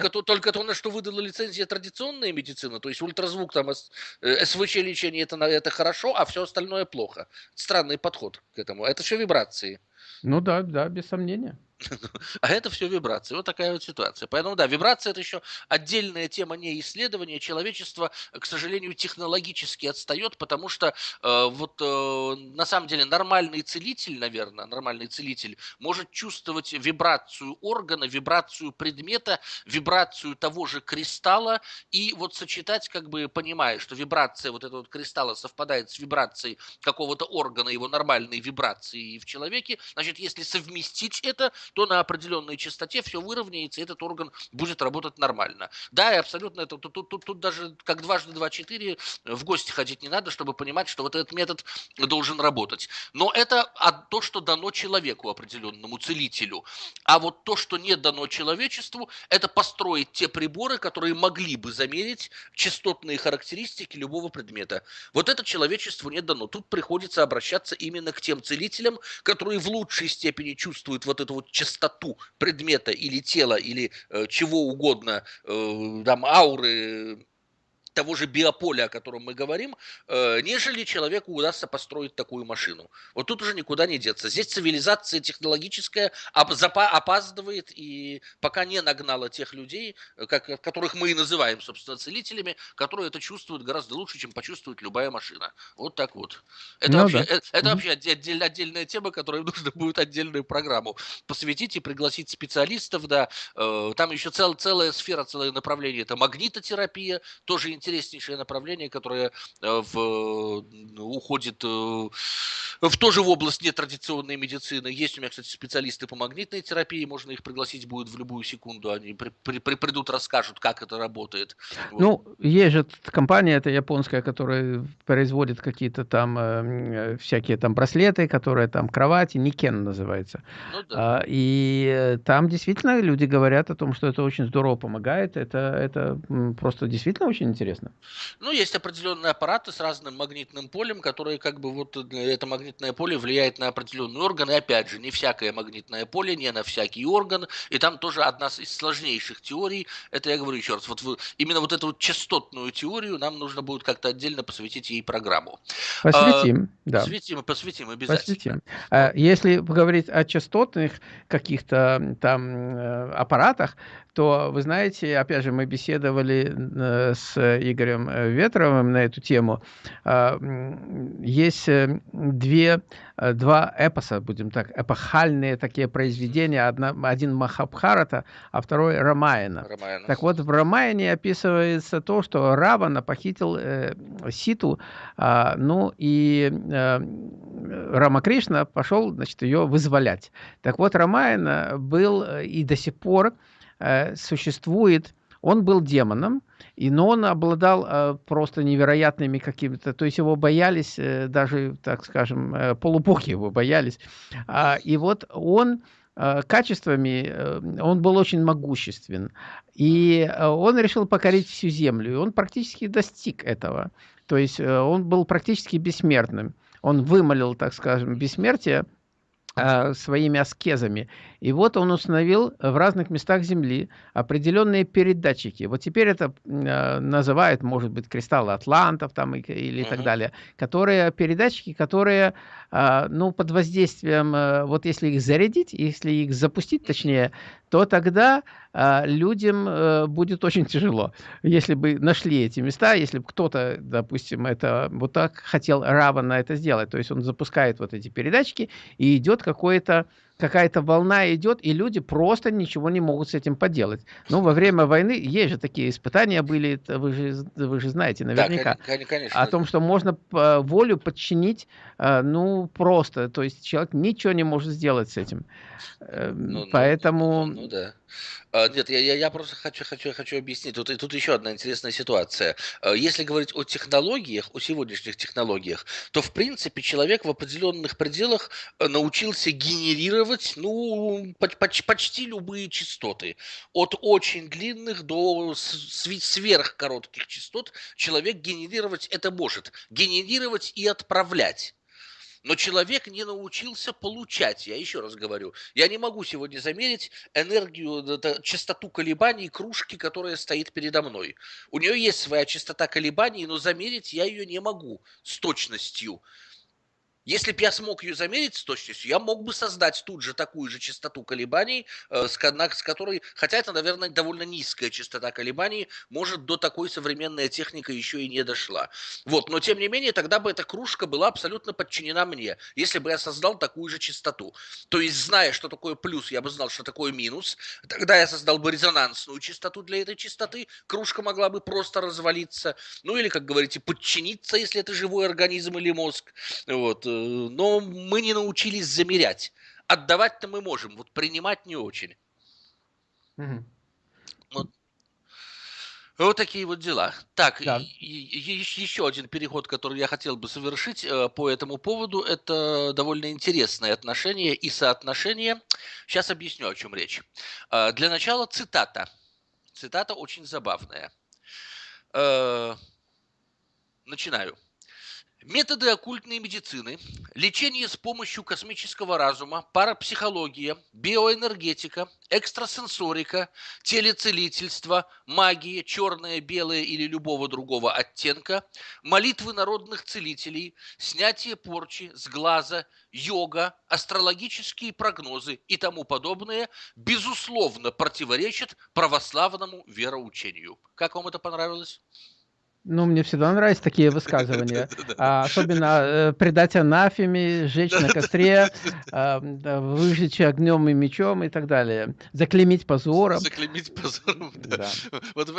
Только то, только то, на что выдала лицензия традиционная медицина, то есть ультразвук, там, СВЧ лечение, это, это хорошо, а все остальное плохо. Странный подход к этому. Это все вибрации. Ну да, да, без сомнения. А это все вибрации. Вот такая вот ситуация. Поэтому, да, вибрация – это еще отдельная тема не исследования. Человечество, к сожалению, технологически отстает, потому что э, вот э, на самом деле нормальный целитель, наверное, нормальный целитель может чувствовать вибрацию органа, вибрацию предмета, вибрацию того же кристалла и вот сочетать, как бы понимая, что вибрация вот этого вот кристалла совпадает с вибрацией какого-то органа, его нормальной вибрации в человеке, значит, если совместить это, то на определенной частоте все выровняется, и этот орган будет работать нормально. Да, и абсолютно это тут, тут, тут, тут даже как дважды два четыре в гости ходить не надо, чтобы понимать, что вот этот метод должен работать. Но это то, что дано человеку определенному, целителю. А вот то, что не дано человечеству, это построить те приборы, которые могли бы замерить частотные характеристики любого предмета. Вот это человечеству не дано. Тут приходится обращаться именно к тем целителям, которые в лучшей степени чувствуют вот эту вот частоту предмета или тела, или э, чего угодно, э, там ауры, того же биополя, о котором мы говорим, э, нежели человеку удастся построить такую машину. Вот тут уже никуда не деться. Здесь цивилизация технологическая опаздывает и пока не нагнала тех людей, э, как, которых мы и называем, собственно, целителями, которые это чувствуют гораздо лучше, чем почувствует любая машина. Вот так вот. Это, ну, вообще, да. это, это mm-hmm. вообще отдель, отдельная тема, которой нужно будет отдельную программу посвятить и пригласить специалистов. Да. Э, там еще цел, целая сфера, целое направление. Это магнитотерапия, тоже интереснейшее направление, которое э, в, уходит э, в тоже в область нетрадиционной медицины. Есть у меня, кстати, специалисты по магнитной терапии, можно их пригласить будет в любую секунду, они при, при, при, придут, расскажут, как это работает. Вот. Ну, есть же компания, это японская, которая производит какие-то там э, всякие там браслеты, которые там кровати, Никен называется. Ну, да. а, и там действительно люди говорят о том, что это очень здорово помогает, это, это просто действительно очень интересно. Ну, есть определенные аппараты с разным магнитным полем, которые как бы вот это магнитное поле влияет на определенный орган, и опять же, не всякое магнитное поле, не на всякий орган, и там тоже одна из сложнейших теорий, это я говорю еще раз, вот именно вот эту вот частотную теорию нам нужно будет как-то отдельно посвятить ей программу. Посвятим, а, да. Посвятим, посвятим обязательно. Посвятим. А, если говорить о частотных каких-то там э, аппаратах, то, вы знаете, опять же, мы беседовали э, с Игорем э, Ветровым на эту тему. А, есть э, две, два эпоса, будем так, эпохальные такие произведения. Одна, один Махабхарата, а второй Рамаяна. Рамаяна. Так вот, в Рамаяне описывается то, что Равана похитил э, Ситу, э, ну и э, Рамакришна пошел, значит, ее вызволять. Так вот, Рамаяна был и до сих пор Э, существует, он был демоном, и, но он обладал э, просто невероятными какими-то, то есть его боялись, э, даже, так скажем, э, полубоги его боялись. А, и вот он э, качествами, э, он был очень могуществен. И э, он решил покорить всю землю, и он практически достиг этого. То есть он был практически бессмертным. Он вымолил, так скажем, бессмертие своими аскезами. И вот он установил в разных местах Земли определенные передатчики. Вот теперь это э, называют, может быть, кристаллы атлантов там, или так далее, которые передатчики, которые э, ну, под воздействием, э, вот если их зарядить, если их запустить, точнее, то тогда э, людям э, будет очень тяжело. Если бы нашли эти места, если бы кто-то, допустим, это вот так хотел Равана это сделать, то есть он запускает вот эти передатчики, и идет какое-то какая-то волна идет, и люди просто ничего не могут с этим поделать. Ну, во время войны есть же такие испытания были, вы же, вы же знаете наверняка, да, конечно. о том, что можно волю подчинить, э, ну, просто, то есть человек ничего не может сделать с этим. Эм, ну, ну, Поэтому... Ну, ну, да. А, нет, я, я, я просто хочу, хочу, хочу объяснить. Тут, тут еще одна интересная ситуация. А, если говорить о технологиях, о сегодняшних технологиях, то, в принципе, человек в определенных пределах э, научился генерировать, ну, почти, почти любые частоты. От очень длинных до сверхкоротких частот человек генерировать это может. Генерировать и отправлять. Но человек не научился получать, я еще раз говорю. Я не могу сегодня замерить энергию, частоту колебаний кружки, которая стоит передо мной. У нее есть своя частота колебаний, но замерить я ее не могу с точностью. Если бы я смог ее замерить с точностью, я мог бы создать тут же такую же частоту колебаний, э, с, которой, хотя это, наверное, довольно низкая частота колебаний, может, до такой современная техника еще и не дошла. Вот, но тем не менее, тогда бы эта кружка была абсолютно подчинена мне, если бы я создал такую же частоту. То есть, зная, что такое плюс, я бы знал, что такое минус, тогда я создал бы резонансную частоту для этой частоты, кружка могла бы просто развалиться, ну или, как говорите, подчиниться, если это живой организм или мозг. Вот Э, но мы не научились замерять. Отдавать-то мы можем, вот принимать не очень. Угу. Вот. Вот такие вот дела. Так, да. и, и, еще один переход, который я хотел бы совершить э, по этому поводу, это довольно интересное отношение и соотношение. Сейчас объясню, о чем речь. Э, для начала цитата. Цитата очень забавная. Э, начинаю. Методы оккультной медицины, лечение с помощью космического разума, парапсихология, биоэнергетика, экстрасенсорика, телецелительство, магия, черная, белая или любого другого оттенка, молитвы народных целителей, снятие порчи с глаза, йога, астрологические прогнозы и тому подобное, безусловно, противоречат православному вероучению. Как вам это понравилось? Ну, мне всегда нравятся такие высказывания. А, особенно э, предать анафеме, сжечь на костре, а, выжечь огнем и мечом и так далее. Заклемить позором. Заклемить позором, да. Вот,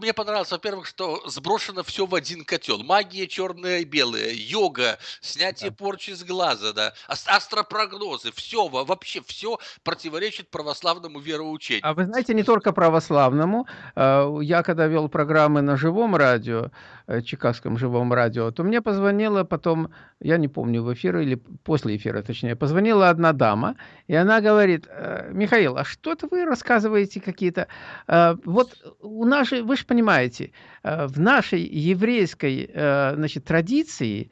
мне понравилось, во-первых, что сброшено все в один котел. Магия черная и белая, йога, снятие порчи с глаза, да, астропрогнозы, все, вообще все противоречит православному вероучению. А вы знаете, не только православному. А, я когда вел программы на живом радио, радио, э, Чикагском живом радио, то мне позвонила потом, я не помню, в эфир или после эфира, точнее, позвонила одна дама, и она говорит, «Э, Михаил, а что это вы рассказываете какие-то... Э, вот у нас же, вы же понимаете, в нашей еврейской значит, традиции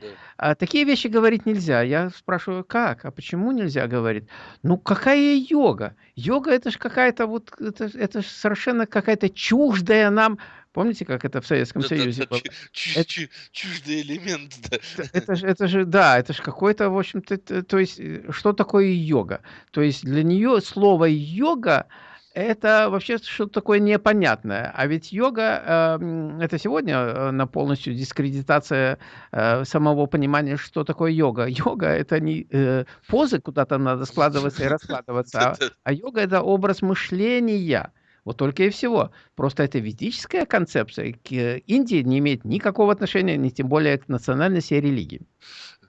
такие вещи говорить нельзя. Я спрашиваю, как? А почему нельзя говорить? Ну, какая йога? Йога это же какая-то вот, это, это совершенно какая-то чуждая нам Помните, как это в Советском да, Союзе да, было? это, чуждый элемент, да. Это же, это же, да, это же какой-то, в общем-то, то есть, э, что такое йога? То есть для нее слово йога это вообще что-то такое непонятное. А ведь йога э, это сегодня э, на полностью дискредитация э, самого понимания, что такое йога. Йога это не э, позы, куда то надо складываться и раскладываться, а, а йога это образ мышления. Вот только и всего. Просто это ведическая концепция к Индии не имеет никакого отношения, ни тем более к национальности и религии.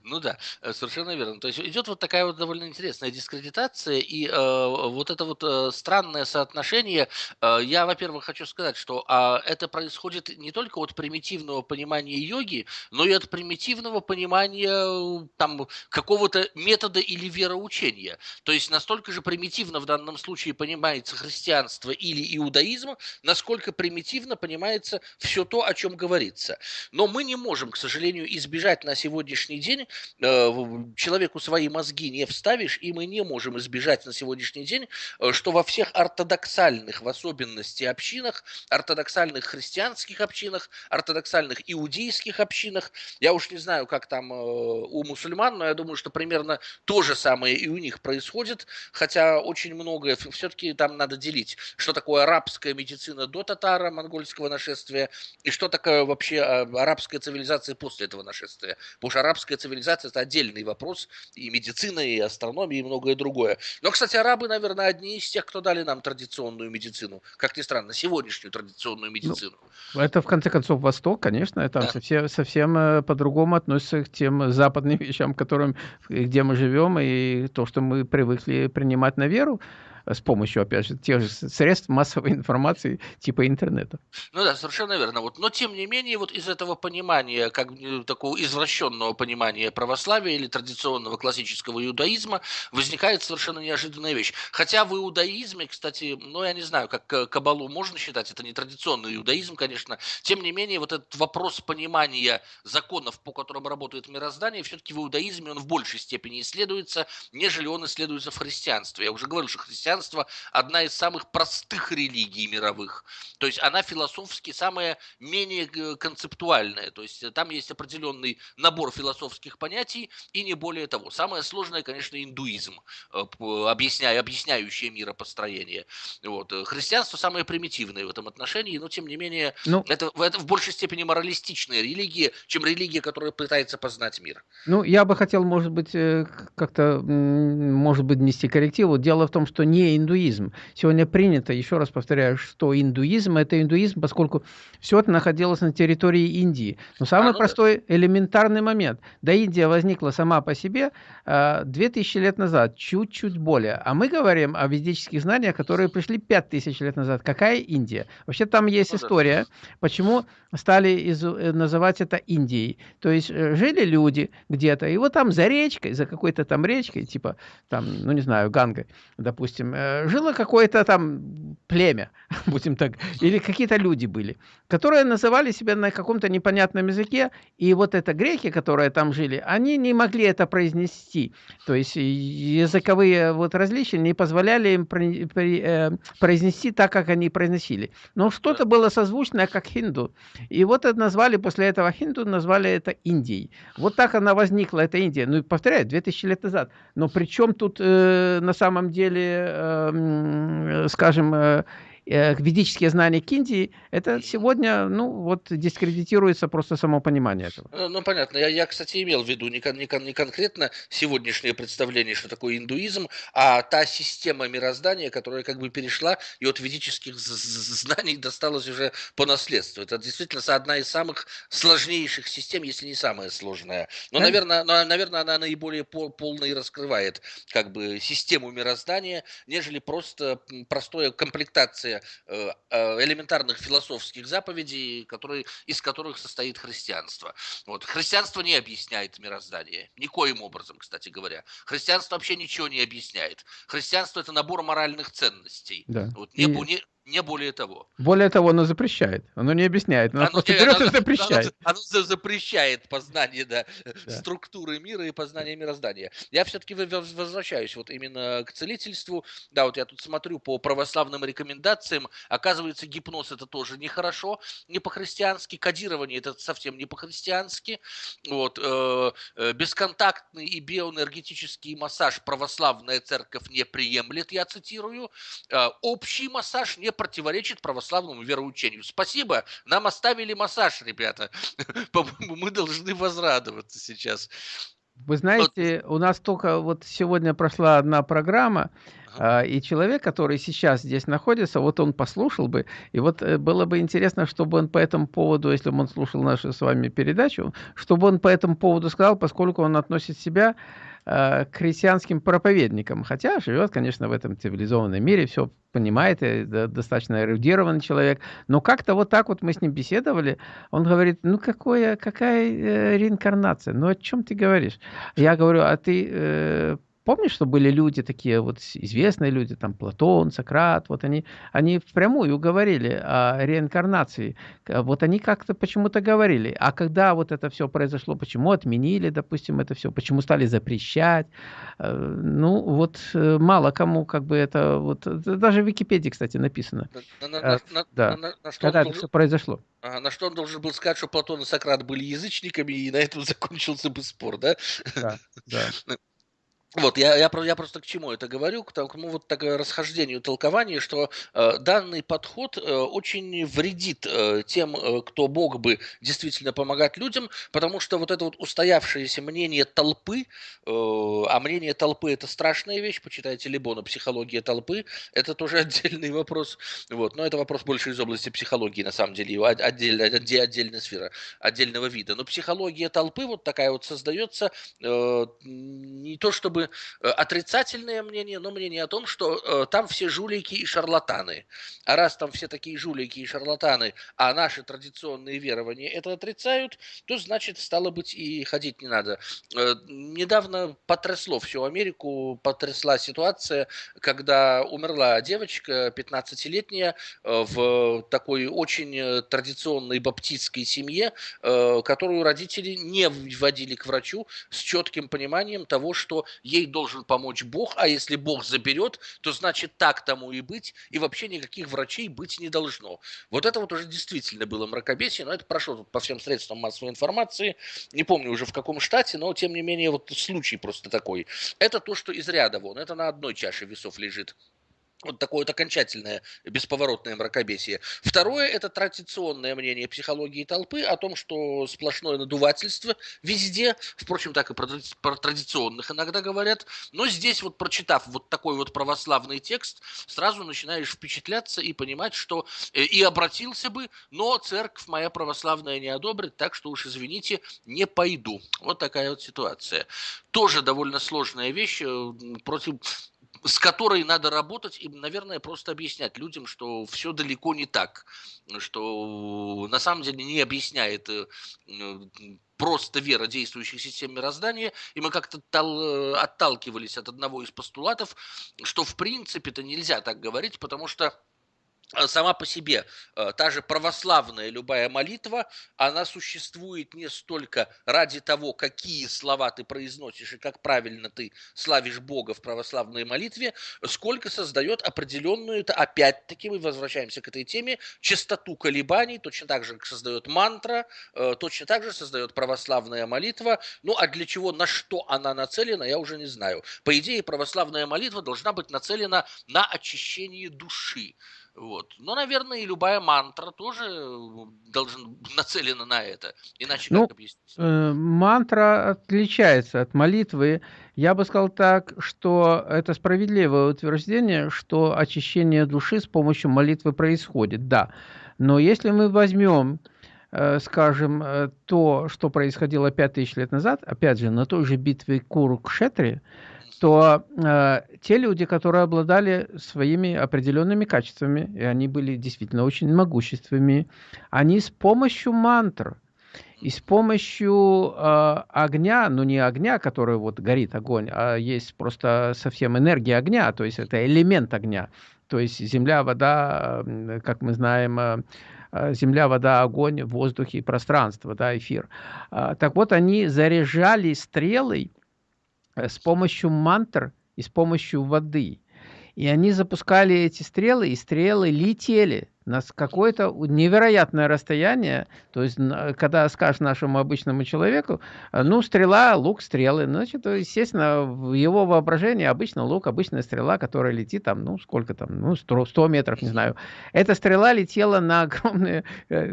Ну да, э, совершенно верно. То есть идет вот такая вот довольно интересная дискредитация, и э, вот это вот э, странное соотношение. Э, я, во-первых, хочу сказать, что э, это происходит не только от примитивного понимания йоги, но и от примитивного понимания там какого-то метода или вероучения. То есть настолько же примитивно в данном случае понимается христианство или иудаизм, насколько примитивно понимается все то, о чем говорится. Но мы не можем, к сожалению, избежать на сегодняшний день Э, человеку свои мозги не вставишь, и мы не можем избежать на сегодняшний день, э, что во всех ортодоксальных, в особенности общинах, ортодоксальных христианских общинах, ортодоксальных иудейских общинах, я уж не знаю, как там э, у мусульман, но я думаю, что примерно то же самое и у них происходит, хотя очень многое, все-таки там надо делить, что такое арабская медицина до татара, монгольского нашествия, и что такое вообще арабская цивилизация после этого нашествия. Потому что арабская цивилизация цивилизация – это отдельный вопрос, и медицина, и астрономия, и многое другое. Но, кстати, арабы, наверное, одни из тех, кто дали нам традиционную медицину, как ни странно, сегодняшнюю традиционную ну, медицину. Ну, это, в конце концов, Восток, конечно, это да. совсем, совсем э, по-другому относится к тем западным вещам, которым, где мы живем, и то, что мы привыкли принимать на веру. С помощью, опять же, тех же средств массовой информации типа интернета. Ну да, совершенно верно. Вот. Но тем не менее, вот из этого понимания, как такого извращенного понимания православия или традиционного классического иудаизма, возникает совершенно неожиданная вещь. Хотя в иудаизме, кстати, ну я не знаю, как кабалу можно считать, это не традиционный иудаизм, конечно, тем не менее, вот этот вопрос понимания законов, по которым работает мироздание, все-таки в иудаизме он в большей степени исследуется, нежели он исследуется в христианстве. Я уже говорил, что христианство одна из самых простых религий мировых. То есть она философски самая менее э, концептуальная. То есть там есть определенный набор философских понятий и не более того. Самое сложное, конечно, индуизм, э, объясняя, объясняющее миропостроение. Вот. Христианство самое примитивное в этом отношении, но тем не менее ну, это, это в большей степени моралистичная религия, чем религия, которая пытается познать мир. Ну, я бы хотел, может быть, э, как-то, может быть, нести коррективу. Дело в том, что не индуизм. Сегодня принято, еще раз повторяю, что индуизм – это индуизм, поскольку все это находилось на территории Индии. Но самый а, ну простой, элементарный момент. Да, Индия возникла сама по себе 2000 а, лет назад, чуть-чуть более. А мы говорим о ведических знаниях, которые пришли 5000 лет назад. Какая Индия? Вообще там есть ну, история, да. почему стали из, э, называть это Индией. То есть э, жили люди где-то, и вот там за речкой, за какой-то там речкой, типа там, ну не знаю, Гангой, допустим, э, жило какое-то там племя, будем так, или какие-то люди были, которые называли себя на каком-то непонятном языке, и вот это греки, которые там жили, они не могли это произнести. То есть языковые вот различия не позволяли им произнести так, как они произносили. Но что-то было созвучное, как хинду. И вот это назвали, после этого хинду назвали это Индией. Вот так она возникла, эта Индия. Ну, повторяю, 2000 лет назад. Но при чем тут э, на самом деле, э, скажем, э, Э, ведические знания Кинди, это сегодня, ну, вот дискредитируется просто само понимание этого. Ну, ну понятно. Я, я, кстати, имел в виду не, кон, не, кон, не конкретно сегодняшнее представление, что такое индуизм, а та система мироздания, которая как бы перешла и от ведических знаний досталась уже по наследству. Это действительно одна из самых сложнейших систем, если не самая сложная. Но, да? наверное, но, наверное, она наиболее пол, полно и раскрывает как бы систему мироздания, нежели просто простая комплектация Э, э, элементарных философских заповедей, которые, из которых состоит христианство. Вот. Христианство не объясняет мироздание. Никоим образом, кстати говоря. Христианство вообще ничего не объясняет. Христианство – это набор моральных ценностей. Да. Вот, не, И... не, не более того. Более того, оно запрещает. Оно не объясняет. Оно, оно просто не, берет оно, и запрещает. Оно, оно запрещает познание да, да. структуры мира и познание мироздания. Я все-таки возвращаюсь вот именно к целительству. Да, вот я тут смотрю по православным рекомендациям. Оказывается, гипноз это тоже нехорошо, не по-христиански. Кодирование это совсем не по-христиански. Вот, э, э, бесконтактный и биоэнергетический массаж православная церковь не приемлет, я цитирую. Э, общий массаж не противоречит православному вероучению. Спасибо, нам оставили массаж, ребята. Мы должны возрадоваться сейчас. Вы знаете, вот. у нас только вот сегодня прошла одна программа, ага. и человек, который сейчас здесь находится, вот он послушал бы, и вот э, было бы интересно, чтобы он по этому поводу, если бы он слушал нашу с вами передачу, чтобы он по этому поводу сказал, поскольку он относит себя Э, к христианским проповедникам, хотя живет, конечно, в этом цивилизованном мире, все понимает, достаточно эрудированный человек, но как-то вот так вот мы с ним беседовали, он говорит, ну какое, какая э, реинкарнация, ну о чем ты говоришь? Я говорю, а ты э, Помнишь, что были люди такие, вот известные люди, там Платон, Сократ, вот они, они впрямую говорили о реинкарнации. Вот они как-то почему-то говорили. А когда вот это все произошло, почему отменили, допустим, это все, почему стали запрещать, э, ну вот э, мало кому как бы это, вот даже в Википедии, кстати, написано. На, на, э, на, да. когда это все произошло. А, на что он должен был сказать, что Платон и Сократ были язычниками, и на этом закончился бы спор, да? Да, да. Вот, я, я, я просто к чему это говорю, к тому вот такое расхождению толкования, что э, данный подход э, очень вредит э, тем, э, кто мог бы действительно помогать людям, потому что вот это вот устоявшееся мнение толпы, э, а мнение толпы это страшная вещь, почитайте Либона «Психология толпы», это тоже отдельный вопрос, вот, но это вопрос больше из области психологии, на самом деле, отдельная, отдельная сфера, отдельного вида, но психология толпы вот такая вот создается э, не то чтобы э, отрицательное мнение, но мнение о том, что э, там все жулики и шарлатаны. А раз там все такие жулики и шарлатаны, а наши традиционные верования это отрицают, то значит, стало быть, и ходить не надо. Э, недавно потрясло всю Америку, потрясла ситуация, когда умерла девочка 15-летняя э, в такой очень традиционной баптистской семье, которую родители не вводили к врачу с четким пониманием того, что ей должен помочь Бог, а если Бог заберет, то значит так тому и быть, и вообще никаких врачей быть не должно. Вот это вот уже действительно было мракобесие, но это прошло по всем средствам массовой информации, не помню уже в каком штате, но тем не менее вот случай просто такой. Это то, что из ряда вон, это на одной чаше весов лежит вот такое вот окончательное бесповоротное мракобесие. Второе – это традиционное мнение психологии толпы о том, что сплошное надувательство везде, впрочем, так и про, про традиционных иногда говорят, но здесь вот прочитав вот такой вот православный текст, сразу начинаешь впечатляться и понимать, что э, и обратился бы, но церковь моя православная не одобрит, так что уж извините, не пойду. Вот такая вот ситуация. Тоже довольно сложная вещь, э, против с которой надо работать и, наверное, просто объяснять людям, что все далеко не так, что на самом деле не объясняет э, просто вера действующих систем мироздания, и мы как-то э, отталкивались от одного из постулатов, что в принципе это нельзя так говорить, потому что Э, сама по себе э, та же православная любая молитва, она существует не столько ради того, какие слова ты произносишь и как правильно ты славишь Бога в православной молитве, сколько создает определенную, это опять-таки мы возвращаемся к этой теме, частоту колебаний, точно так же, как создает мантра, э, точно так же создает православная молитва. Ну а для чего, на что она нацелена, я уже не знаю. По идее, православная молитва должна быть нацелена на очищение души. Вот. Но, наверное, и любая мантра тоже должна нацелена на это. Иначе ну, как объяснить? Э, мантра отличается от молитвы. Я бы сказал так, что это справедливое утверждение, что очищение души с помощью молитвы происходит, да. Но если мы возьмем, э, скажем, э, то, что происходило 5000 лет назад, опять же, на той же битве Курукшетри, то э, те люди, которые обладали своими определенными качествами, и они были действительно очень могущественными, они с помощью мантр и с помощью э, огня, ну не огня, который вот горит огонь, а есть просто совсем энергия огня, то есть это элемент огня, то есть земля, вода, как мы знаем, э, э земля, вода, огонь, воздух и пространство, да, эфир. Э, так вот, они заряжали стрелой Э, с помощью мантр и с помощью воды. И они запускали эти стрелы, и стрелы летели на какое-то невероятное расстояние. То есть, когда скажешь нашему обычному человеку, э, ну, стрела, лук, стрелы, значит, естественно, в его воображении обычно лук, обычная стрела, которая летит там, ну, сколько там, ну, 100, 100 метров, не знаю. Эта стрела летела на огромное, э,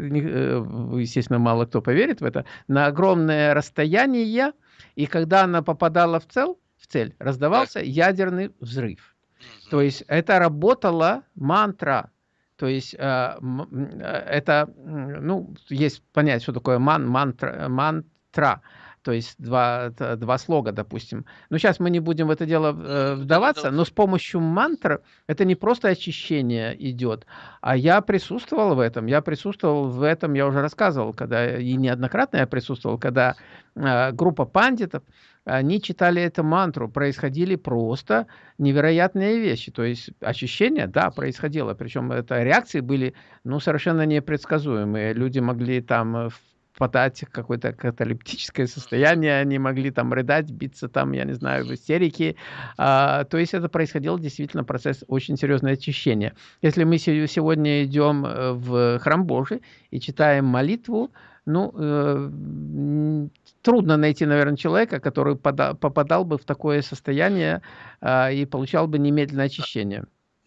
естественно, мало кто поверит в это, на огромное расстояние, и когда она попадала в цель, в цель раздавался ядерный взрыв. То есть это работала мантра. То есть э, это, ну, есть понять, что такое ман, мантра, мантра. То есть два, два слога, допустим. Но сейчас мы не будем в это дело э, вдаваться, но с помощью мантр это не просто очищение идет, а я присутствовал в этом, я присутствовал в этом, я уже рассказывал, когда и неоднократно я присутствовал, когда э, группа пандитов, они читали эту мантру, происходили просто невероятные вещи. То есть очищение, да, происходило. Причем это реакции были ну, совершенно непредсказуемые. Люди могли там в впадать в какое-то каталептическое состояние, они могли там рыдать, биться там, я не знаю, в истерике. А, то есть это происходило действительно процесс очень серьезное очищения. Если мы сегодня идем э, в храм Божий и читаем молитву, ну, э, трудно найти, наверное, человека, который попадал бы в такое состояние э, и получал бы немедленное очищение.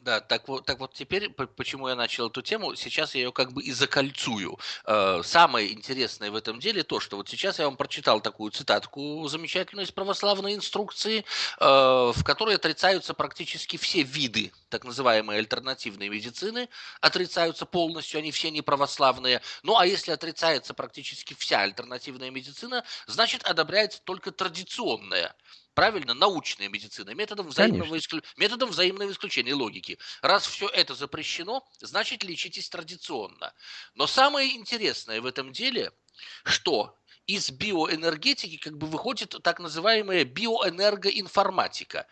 Да, так вот, так вот теперь, почему я начал эту тему, сейчас я ее как бы и закольцую. Э, самое интересное в этом деле то, что вот сейчас я вам прочитал такую цитатку замечательную из православной инструкции, э, в которой отрицаются практически все виды так называемой альтернативной медицины, отрицаются полностью, они все не православные. Ну а если отрицается практически вся альтернативная медицина, значит одобряется только традиционная правильно, научная медицина, методом взаимного, исклю... методом взаимного исключения логики. Раз все это запрещено, значит лечитесь традиционно. Но самое интересное в этом деле, что из биоэнергетики как бы выходит так называемая биоэнергоинформатика.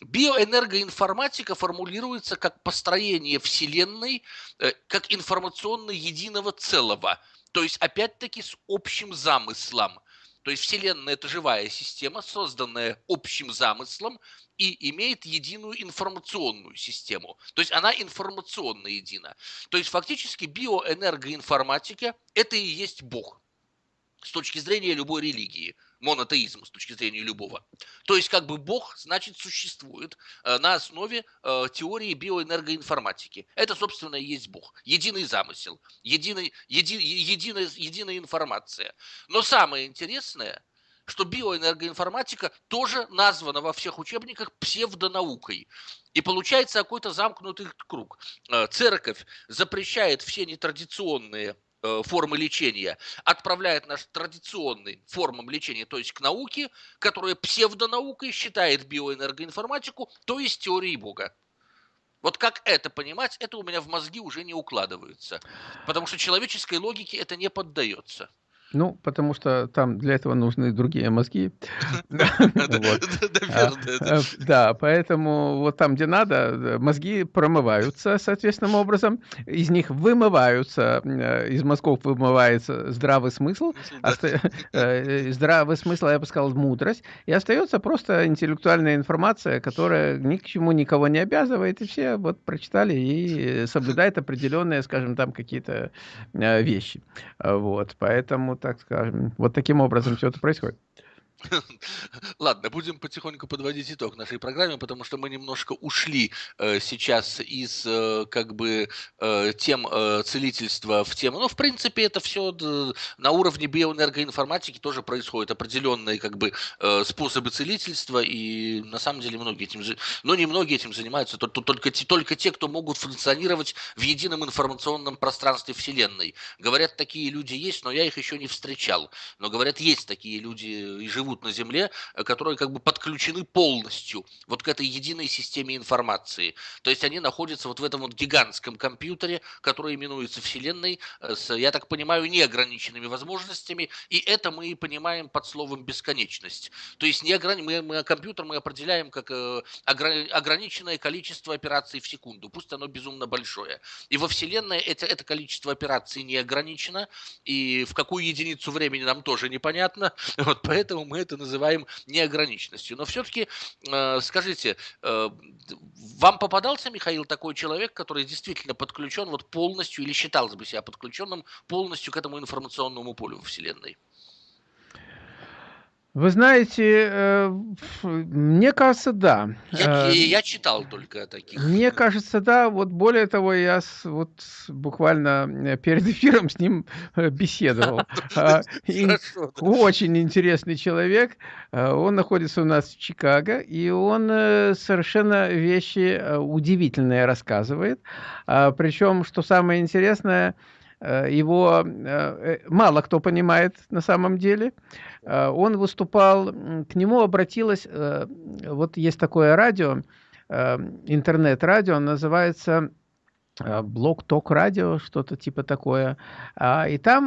Биоэнергоинформатика формулируется как построение Вселенной, э, как информационно единого целого. То есть, опять-таки, с общим замыслом. То есть Вселенная – это живая система, созданная общим замыслом и имеет единую информационную систему. То есть она информационно едина. То есть фактически биоэнергоинформатика – это и есть Бог с точки зрения любой религии, монотеизм с точки зрения любого. То есть как бы Бог, значит, существует э, на основе э, теории биоэнергоинформатики. Это, собственно, и есть Бог. Единый замысел, единый, еди, единая, единая информация. Но самое интересное, что биоэнергоинформатика тоже названа во всех учебниках псевдонаукой. И получается какой-то замкнутый круг. Э, церковь запрещает все нетрадиционные формы лечения, отправляет нас традиционным формам лечения, то есть к науке, которая псевдонаукой считает биоэнергоинформатику, то есть теорией Бога. Вот как это понимать, это у меня в мозги уже не укладывается. Потому что человеческой логике это не поддается. Ну, потому что там для этого нужны другие мозги. Э, да, поэтому вот там, где надо, мозги промываются соответственным образом, из них вымываются, э, из мозгов вымывается здравый смысл, э, здравый смысл, я бы сказал, мудрость, и остается просто интеллектуальная информация, которая ни к чему никого не обязывает, и все вот прочитали и соблюдают определенные, скажем, там какие-то вещи. Вот, поэтому так скажем. Вот таким образом все это происходит. Ладно, будем потихоньку подводить итог нашей программе, потому что мы немножко ушли э, сейчас из э, как бы э, тем э, целительства в тему. Ну, в принципе, это все на уровне биоэнергоинформатики тоже происходит определенные как бы э, способы целительства, и на самом деле многие этим, но не многие этим занимаются, только, только, только те, кто могут функционировать в едином информационном пространстве Вселенной. Говорят, такие люди есть, но я их еще не встречал. Но говорят, есть такие люди и живут живут на Земле, э, которые как бы подключены полностью вот к этой единой системе информации. То есть они находятся вот в этом вот гигантском компьютере, который именуется Вселенной, э, с, я так понимаю, неограниченными возможностями, и это мы и понимаем под словом бесконечность. То есть неограни... мы, мы компьютер мы определяем как э, ограниченное количество операций в секунду, пусть оно безумно большое. И во Вселенной это, это количество операций не ограничено, и в какую единицу времени нам тоже непонятно, вот поэтому мы это называем неограниченностью. Но все-таки э, скажите, э, вам попадался, Михаил, такой человек, который действительно подключен вот полностью или считался бы себя подключенным полностью к этому информационному полю Вселенной? Вы знаете, э, мне кажется, да. Я, я читал только таких. Мне кажется, да. Вот более того, я с, вот буквально э, перед эфиром с ним э, беседовал. А, очень интересный человек. Он находится у нас в Чикаго, и он совершенно вещи удивительные рассказывает. А, Причем, что самое интересное, его мало кто понимает на самом деле. Э, он выступал, к нему обратилась, э, вот есть такое радио, э, интернет-радио, называется блок ток радио, что-то типа такое. А, и там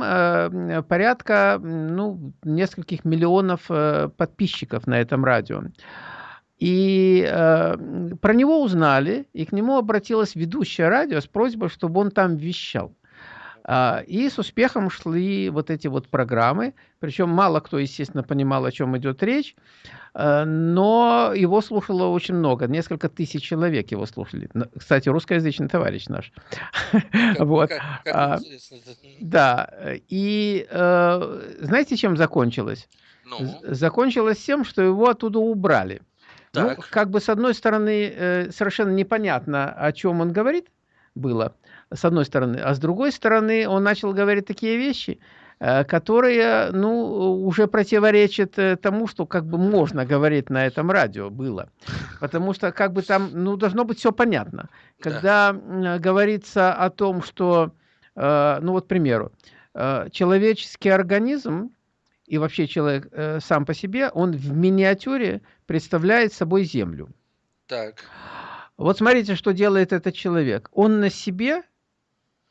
порядка ну, нескольких миллионов подписчиков на этом радио. И про него узнали, и к нему обратилась ведущая радио с просьбой, чтобы он там вещал. А, и с успехом шли вот эти вот программы, причем мало кто, естественно, понимал, о чем идет речь, а, но его слушало очень много, несколько тысяч человек его слушали. Кстати, русскоязычный товарищ наш. вот. А, да, и знаете, чем закончилось? Ну? Закончилось тем, что его оттуда убрали. Ну, как бы с одной стороны, э, совершенно непонятно, о чем он говорит, было, с одной стороны. А с другой стороны, он начал говорить такие вещи, э, которые, ну, уже противоречат э, тому, что как бы можно говорить на этом радио было. Потому что как бы там, ну, должно быть все понятно. Когда да. говорится о том, что, э, ну, вот, к примеру, человеческий организм и вообще человек сам по себе, он в миниатюре представляет собой Землю. Так. Вот смотрите, что делает этот человек. Он на себе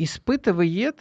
испытывает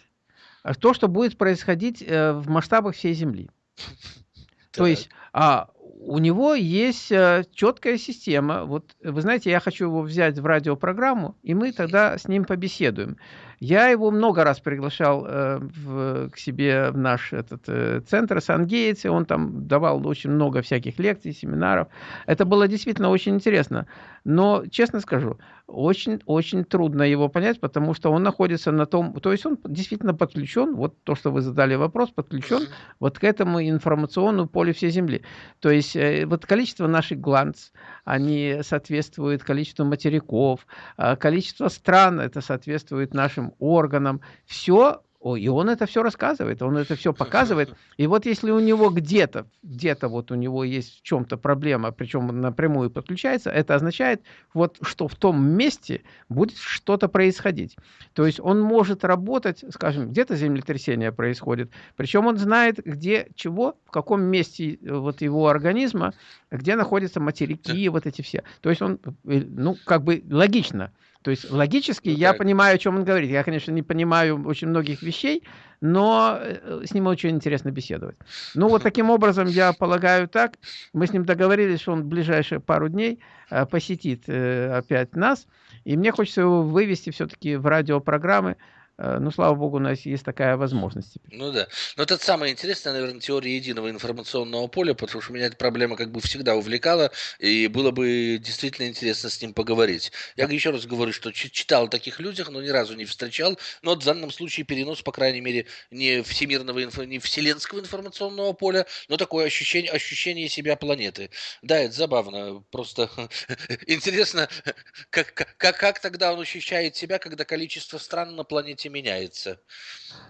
то, что будет происходить э, в масштабах всей Земли. То есть а, у него есть э, четкая система. Вот вы знаете, я хочу его взять в радиопрограмму, и мы тогда с ним побеседуем. Я его много раз приглашал э, в, к себе в наш этот, э, центр Сан-Гейтс, он там давал очень много всяких лекций, семинаров. Это было действительно очень интересно. Но, честно скажу, очень-очень трудно его понять, потому что он находится на том... То есть он действительно подключен, вот то, что вы задали вопрос, подключен вот к этому информационному полю всей Земли. То есть э, вот количество наших гланц, они соответствуют количеству материков, а количество стран, это соответствует нашим органам. Все и он это все рассказывает, он это все показывает. И вот если у него где-то, где-то вот у него есть в чем-то проблема, причем напрямую подключается, это означает, вот, что в том месте будет что-то происходить. То есть он может работать, скажем, где-то землетрясение происходит, причем он знает, где чего, в каком месте э, вот его организма, где находятся материки, вот эти все. То есть он, э, ну, как бы логично. То есть логически ну, я так. понимаю, о чем он говорит. Я, конечно, не понимаю очень многих вещей, но э, с ним очень интересно беседовать. Ну, вот таким образом, я полагаю так. Мы с ним договорились, что он в ближайшие пару дней э, посетит э, опять нас. И мне хочется его вывести все-таки в радиопрограммы, Э, ну, слава богу, у нас есть такая возможность. Ну да. Но это самое интересное, наверное, теория единого информационного поля, потому что меня эта проблема как бы всегда увлекала, и было бы действительно интересно с ним поговорить. Я еще раз говорю, что читал о таких людях, но ни разу не встречал. Но в данном случае перенос, по крайней мере, не всемирного, не вселенского информационного поля, но такое ощущение, ощущение себя планеты. Да, это забавно. Просто интересно, как, как, как тогда он ощущает себя, когда количество стран на планете меняется.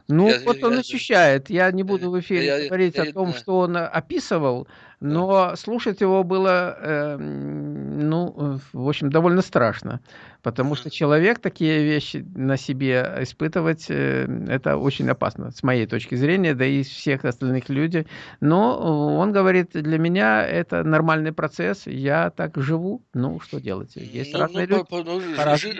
Ну, я, вот он я, ощущает. Я не буду в эфире я, говорить я, о том, что он описывал, но слушать его было, э, ну, в общем, довольно страшно, потому что человек такие вещи на себе испытывать, э, это очень опасно, с моей точки зрения, да и всех остальных людей. Но он говорит, для меня это нормальный процесс, я так живу, ну, что делать? Есть ну, разные ну, люди. По, ну, жив,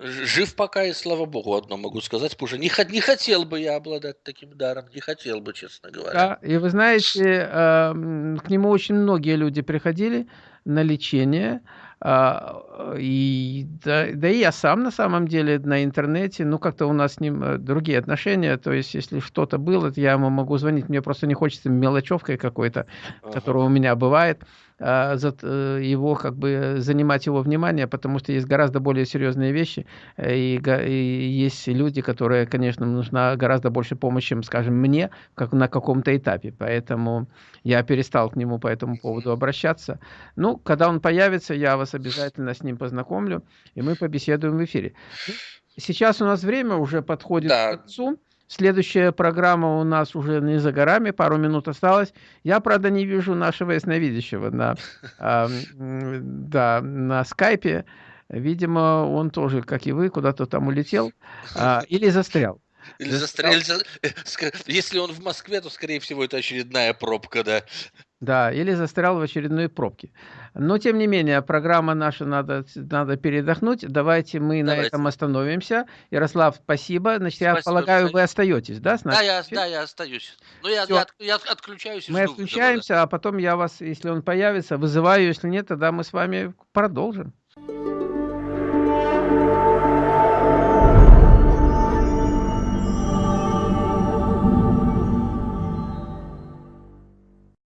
жив пока, и слава богу, одно могу сказать, потому что не, не хотел бы я обладать таким даром, не хотел бы, честно говоря. Да, и вы знаете, э, к нему очень многие люди приходили на лечение, а, и да, да и я сам на самом деле на интернете, ну как-то у нас с ним э, другие отношения, то есть если что-то было, я ему могу звонить, мне просто не хочется мелочевкой какой-то, ага. которая у меня бывает. А, э, его как бы занимать его внимание, потому что есть гораздо более серьезные вещи, э, и, и есть люди, которые, конечно, нужна гораздо больше помощи, чем, скажем, мне, как на каком-то этапе. Поэтому я перестал к нему по этому поводу обращаться. Ну, когда он появится, я вас обязательно с ним познакомлю, и мы побеседуем в эфире. Сейчас у нас время уже подходит да. к концу. Следующая программа у нас уже не за горами, пару минут осталось. Я, правда, не вижу нашего ясновидящего на, э, да, на скайпе. Видимо, он тоже, как и вы, куда-то там улетел э, или застрял. Или застрял. Если он в Москве, то, скорее всего, это очередная пробка, да. Да, или застрял в очередной пробке. Но, тем не менее, программа наша надо, надо передохнуть. Давайте мы Давайте. на этом остановимся. Ярослав, спасибо. Значит, спасибо, я полагаю, вы остаетесь, да? С да, я, да, я остаюсь. Но я, я, я отключаюсь. Мы отключаемся, а потом я вас, если он появится, вызываю. Если нет, тогда мы с вами продолжим.